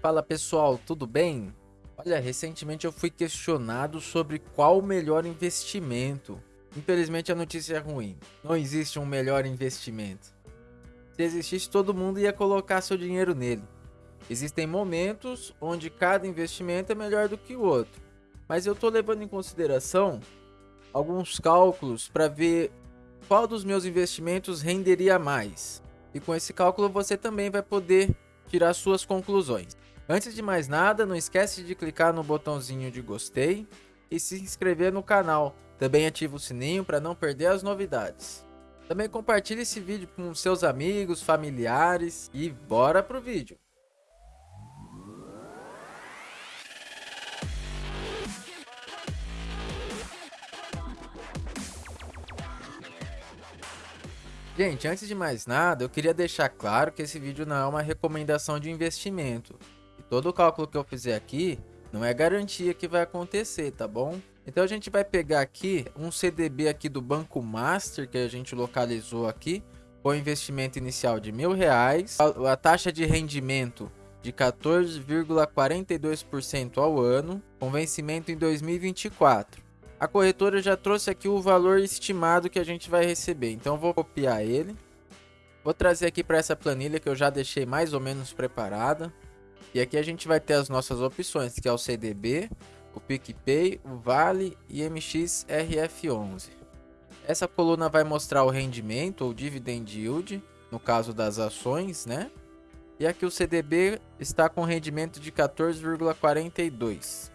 Fala pessoal, tudo bem? Olha, recentemente eu fui questionado sobre qual o melhor investimento. Infelizmente a notícia é ruim. Não existe um melhor investimento. Se existisse, todo mundo ia colocar seu dinheiro nele. Existem momentos onde cada investimento é melhor do que o outro. Mas eu estou levando em consideração alguns cálculos para ver qual dos meus investimentos renderia mais. E com esse cálculo você também vai poder tirar suas conclusões. Antes de mais nada, não esquece de clicar no botãozinho de gostei e se inscrever no canal. Também ative o sininho para não perder as novidades. Também compartilhe esse vídeo com seus amigos, familiares e bora pro vídeo. Gente, antes de mais nada, eu queria deixar claro que esse vídeo não é uma recomendação de investimento. Todo o cálculo que eu fizer aqui não é garantia que vai acontecer, tá bom? Então a gente vai pegar aqui um CDB aqui do Banco Master que a gente localizou aqui com investimento inicial de mil reais, a, a taxa de rendimento de 14,42% ao ano, com vencimento em 2024. A corretora já trouxe aqui o valor estimado que a gente vai receber. Então vou copiar ele. Vou trazer aqui para essa planilha que eu já deixei mais ou menos preparada. E aqui a gente vai ter as nossas opções, que é o CDB, o PicPay, o Vale e MXRF11. Essa coluna vai mostrar o rendimento ou dividend yield, no caso das ações, né? E aqui o CDB está com rendimento de 14,42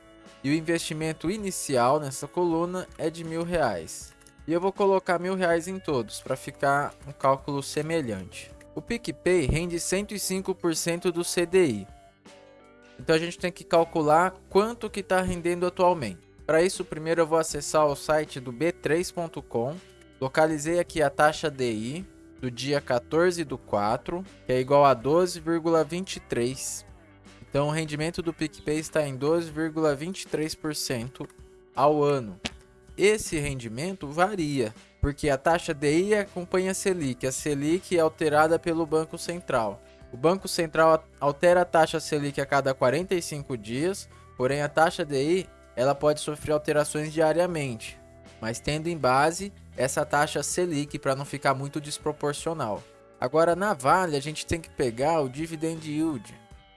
e o investimento inicial nessa coluna é de mil reais. E eu vou colocar mil reais em todos para ficar um cálculo semelhante. O PicPay rende 105% do CDI. Então a gente tem que calcular quanto que está rendendo atualmente. Para isso, primeiro eu vou acessar o site do b3.com. Localizei aqui a taxa DI do dia 14 do 4, que é igual a 12,23 então, o rendimento do PicPay está em 12,23% ao ano. Esse rendimento varia, porque a taxa DI acompanha a Selic. A Selic é alterada pelo Banco Central. O Banco Central altera a taxa Selic a cada 45 dias, porém a taxa DI ela pode sofrer alterações diariamente, mas tendo em base essa taxa Selic para não ficar muito desproporcional. Agora na Vale a gente tem que pegar o dividend yield.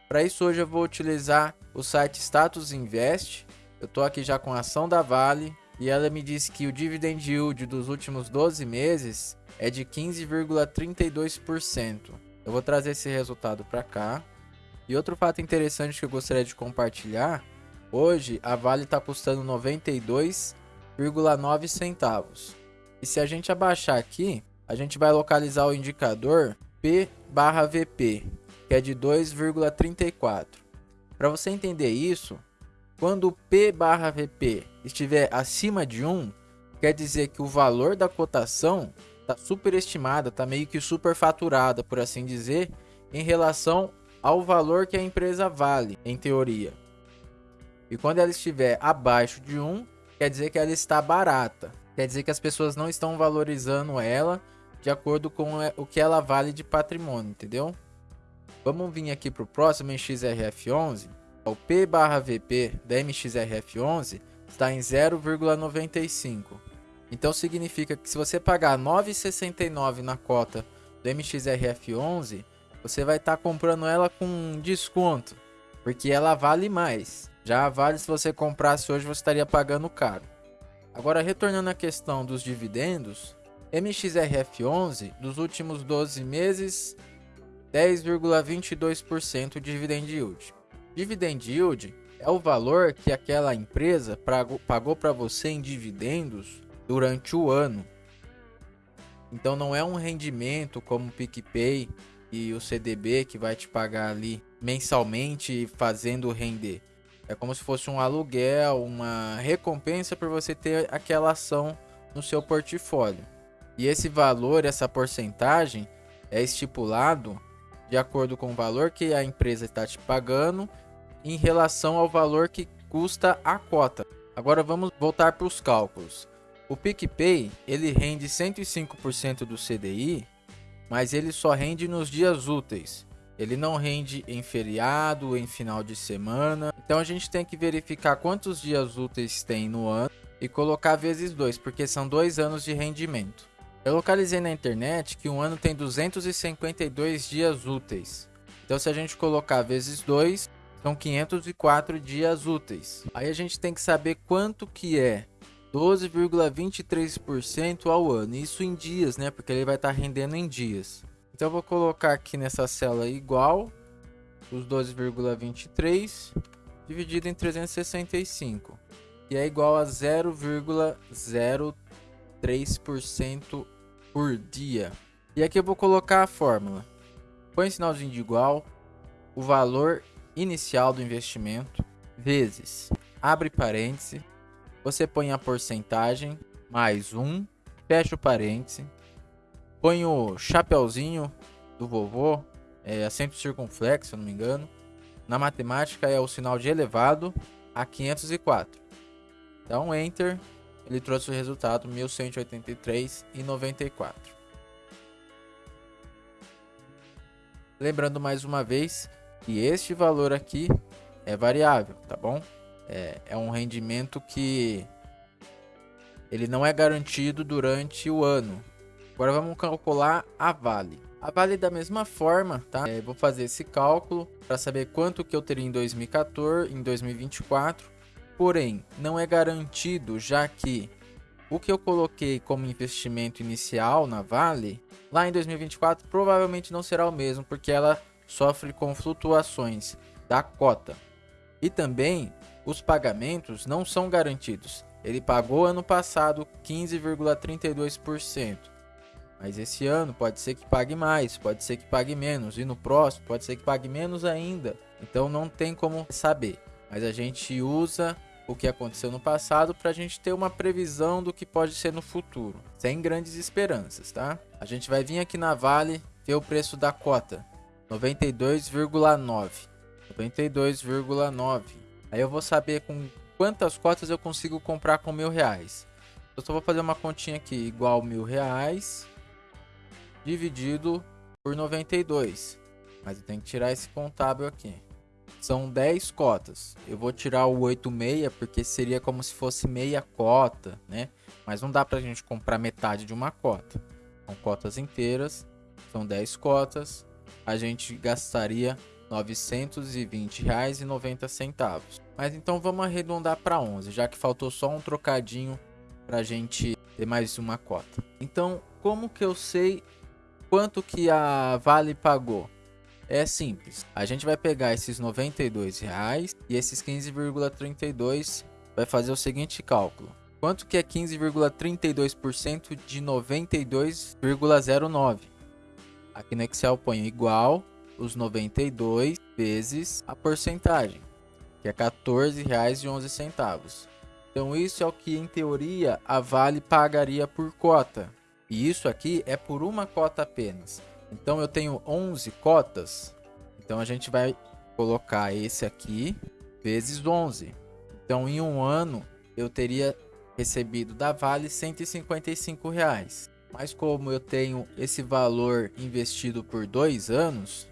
Para isso hoje eu vou utilizar o site Status Invest. Eu estou aqui já com a ação da Vale e ela me diz que o dividend yield dos últimos 12 meses é de 15,32%. Eu vou trazer esse resultado para cá. E outro fato interessante que eu gostaria de compartilhar, hoje a Vale está custando 92,9 centavos. E se a gente abaixar aqui, a gente vai localizar o indicador P/VP, que é de 2,34. Para você entender isso, quando o P barra VP estiver acima de 1, quer dizer que o valor da cotação está superestimada, está meio que superfaturada, por assim dizer, em relação ao valor que a empresa vale, em teoria. E quando ela estiver abaixo de 1, quer dizer que ela está barata. Quer dizer que as pessoas não estão valorizando ela de acordo com o que ela vale de patrimônio, entendeu? Vamos vir aqui para o próximo MXRF11. O P barra VP da MXRF11 está em 0,95. Então significa que se você pagar 9,69 na cota do MXRF11, você vai estar tá comprando ela com desconto, porque ela vale mais. Já Vale, se você comprasse hoje, você estaria pagando caro. Agora, retornando à questão dos dividendos, MXRF11, dos últimos 12 meses, 10,22% de dividend yield. Dividend yield é o valor que aquela empresa pagou para você em dividendos durante o ano. Então não é um rendimento como o PicPay e o CDB que vai te pagar ali mensalmente fazendo render. É como se fosse um aluguel, uma recompensa por você ter aquela ação no seu portfólio. E esse valor, essa porcentagem é estipulado de acordo com o valor que a empresa está te pagando em relação ao valor que custa a cota. Agora vamos voltar para os cálculos. O PicPay ele rende 105% do CDI, mas ele só rende nos dias úteis. Ele não rende em feriado, em final de semana. Então a gente tem que verificar quantos dias úteis tem no ano e colocar vezes 2, porque são dois anos de rendimento. Eu localizei na internet que um ano tem 252 dias úteis. Então se a gente colocar vezes 2, são 504 dias úteis. Aí a gente tem que saber quanto que é 12,23% ao ano. Isso em dias, né? Porque ele vai estar tá rendendo em dias. Então eu vou colocar aqui nessa célula igual os 12,23 dividido em 365, que é igual a 0,03% por dia. E aqui eu vou colocar a fórmula. Põe sinalzinho de igual, o valor inicial do investimento vezes, abre parêntese, você põe a porcentagem mais um, fecha o parêntese, Põe o chapeuzinho do vovô, é acento circunflexo, se não me engano. Na matemática é o sinal de elevado a 504. Dá um Enter, ele trouxe o resultado 1183,94. Lembrando mais uma vez que este valor aqui é variável, tá bom? É, é um rendimento que ele não é garantido durante o ano. Agora vamos calcular a Vale. A Vale da mesma forma, tá? É, vou fazer esse cálculo para saber quanto que eu teria em 2014, em 2024. Porém, não é garantido, já que o que eu coloquei como investimento inicial na Vale, lá em 2024 provavelmente não será o mesmo, porque ela sofre com flutuações da cota. E também os pagamentos não são garantidos. Ele pagou ano passado 15,32%. Mas esse ano pode ser que pague mais, pode ser que pague menos, e no próximo pode ser que pague menos ainda. Então não tem como saber. Mas a gente usa o que aconteceu no passado para a gente ter uma previsão do que pode ser no futuro, sem grandes esperanças, tá? A gente vai vir aqui na Vale ver o preço da cota, 92,9. 92,9. Aí eu vou saber com quantas cotas eu consigo comprar com mil reais. Eu só vou fazer uma continha aqui igual mil reais dividido por 92. Mas eu tenho que tirar esse contábil aqui. São 10 cotas. Eu vou tirar o 86 porque seria como se fosse meia cota, né? Mas não dá pra gente comprar metade de uma cota. São cotas inteiras, são 10 cotas. A gente gastaria R$ 920,90. Mas então vamos arredondar para 11, já que faltou só um trocadinho para a gente ter mais uma cota. Então, como que eu sei quanto que a Vale pagou? É simples. A gente vai pegar esses 92 reais e esses 15,32 vai fazer o seguinte cálculo. Quanto que é 15,32% de 92,09? Aqui no Excel põe igual os 92 vezes a porcentagem, que é R$ 14,11. Então isso é o que em teoria a Vale pagaria por cota. E isso aqui é por uma cota apenas. Então eu tenho 11 cotas. Então a gente vai colocar esse aqui vezes 11. Então em um ano eu teria recebido da Vale 155 reais. Mas como eu tenho esse valor investido por dois anos,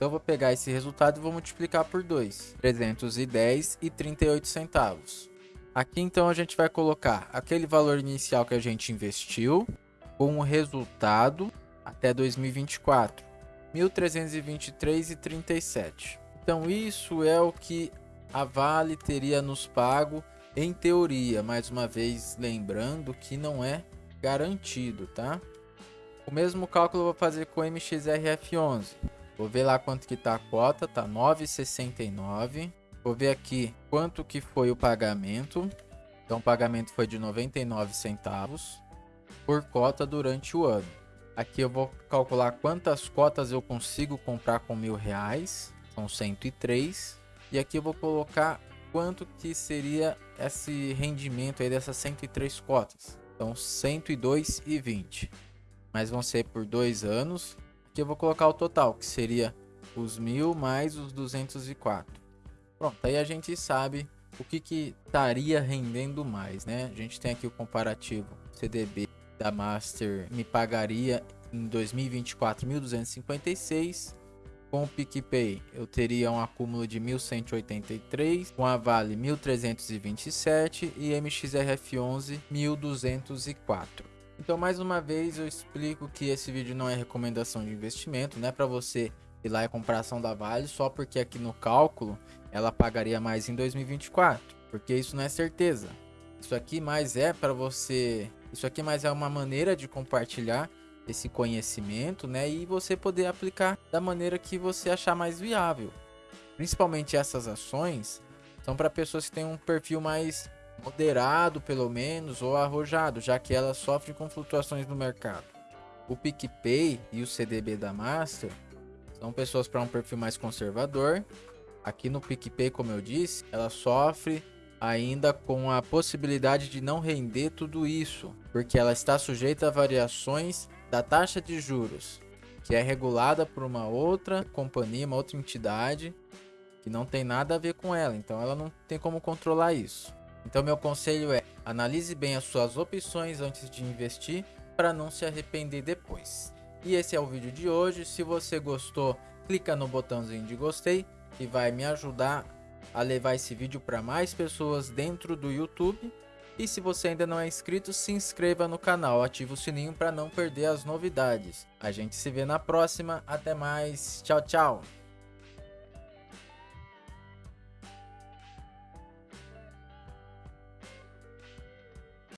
então eu vou pegar esse resultado e vou multiplicar por 2. 310 e 38 centavos. Aqui então a gente vai colocar aquele valor inicial que a gente investiu com o resultado até 2024, 1.323,37. Então isso é o que a Vale teria nos pago em teoria, mais uma vez lembrando que não é garantido, tá? O mesmo cálculo eu vou fazer com o MXRF11. Vou ver lá quanto que tá a cota, tá 9,69. Vou ver aqui quanto que foi o pagamento. Então o pagamento foi de 99 centavos por cota durante o ano. Aqui eu vou calcular quantas cotas eu consigo comprar com mil reais, são 103. E aqui eu vou colocar quanto que seria esse rendimento aí dessas 103 cotas. Então 102,20. Mas vão ser por dois anos. Aqui eu vou colocar o total, que seria os mil mais os 204. Pronto, aí a gente sabe o que que estaria rendendo mais, né? A gente tem aqui o comparativo CDB da Master me pagaria em 2024 1.256 Com o PicPay, eu teria um acúmulo de 1183, com a Vale 1327 e MXRF11 1204. Então, mais uma vez, eu explico que esse vídeo não é recomendação de investimento, não é para você ir lá e comprar ação da Vale só porque aqui no cálculo ela pagaria mais em 2024, porque isso não é certeza. Isso aqui mais é para você, isso aqui mais é uma maneira de compartilhar esse conhecimento, né? E você poder aplicar da maneira que você achar mais viável. Principalmente essas ações são para pessoas que têm um perfil mais moderado, pelo menos, ou arrojado, já que elas sofrem com flutuações no mercado. O PicPay e o CDB da Master são pessoas para um perfil mais conservador. Aqui no PicPay, como eu disse, ela sofre ainda com a possibilidade de não render tudo isso, porque ela está sujeita a variações da taxa de juros, que é regulada por uma outra companhia, uma outra entidade que não tem nada a ver com ela, então ela não tem como controlar isso. Então meu conselho é: analise bem as suas opções antes de investir para não se arrepender depois. E esse é o vídeo de hoje. Se você gostou, clica no botãozinho de gostei que vai me ajudar a levar esse vídeo para mais pessoas dentro do YouTube e se você ainda não é inscrito, se inscreva no canal, ative o sininho para não perder as novidades. A gente se vê na próxima, até mais, tchau, tchau!